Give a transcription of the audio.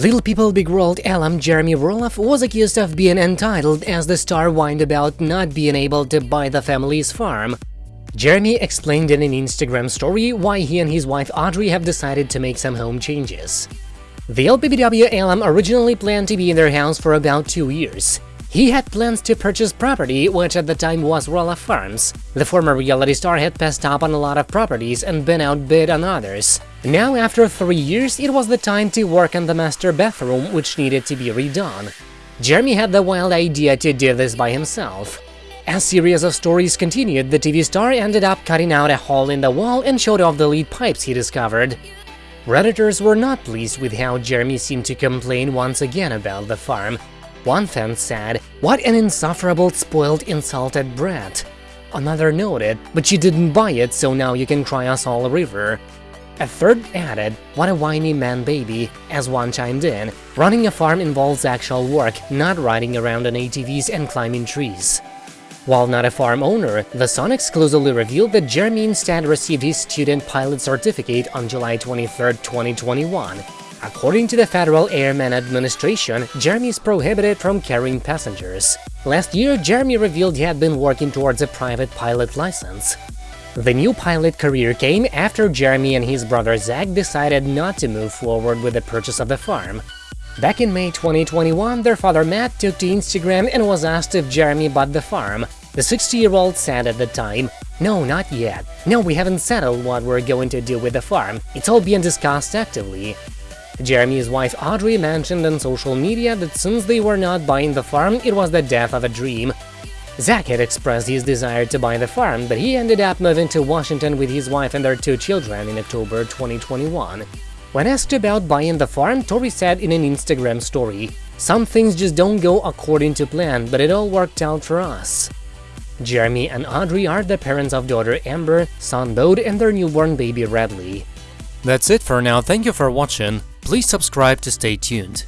Little People Big World alum Jeremy Roloff was accused of being entitled as the star whined about not being able to buy the family's farm. Jeremy explained in an Instagram story why he and his wife Audrey have decided to make some home changes. The LPBW alum originally planned to be in their house for about two years. He had plans to purchase property, which at the time was Roloff Farms. The former reality star had passed up on a lot of properties and been outbid on others. Now, after three years, it was the time to work on the master bathroom, which needed to be redone. Jeremy had the wild idea to do this by himself. As series of stories continued, the TV star ended up cutting out a hole in the wall and showed off the lead pipes he discovered. Redditors were not pleased with how Jeremy seemed to complain once again about the farm, one fan said, what an insufferable spoiled insulted brat. Another noted, but you didn't buy it so now you can try us all a river. A third added, what a whiny man baby, as one chimed in, running a farm involves actual work, not riding around on ATVs and climbing trees. While not a farm owner, The Sun exclusively revealed that Jeremy instead received his student pilot certificate on July 23, 2021, According to the Federal Airman Administration, Jeremy is prohibited from carrying passengers. Last year, Jeremy revealed he had been working towards a private pilot license. The new pilot career came after Jeremy and his brother Zach decided not to move forward with the purchase of the farm. Back in May 2021, their father Matt took to Instagram and was asked if Jeremy bought the farm. The 60-year-old said at the time, no, not yet. No, we haven't settled what we're going to do with the farm. It's all being discussed actively. Jeremy's wife Audrey mentioned on social media that since they were not buying the farm, it was the death of a dream. Zach had expressed his desire to buy the farm, but he ended up moving to Washington with his wife and their two children in October 2021. When asked about buying the farm, Tori said in an Instagram story, Some things just don't go according to plan, but it all worked out for us. Jeremy and Audrey are the parents of daughter Ember, son Bode, and their newborn baby Radley. That's it for now, thank you for watching. Please subscribe to stay tuned.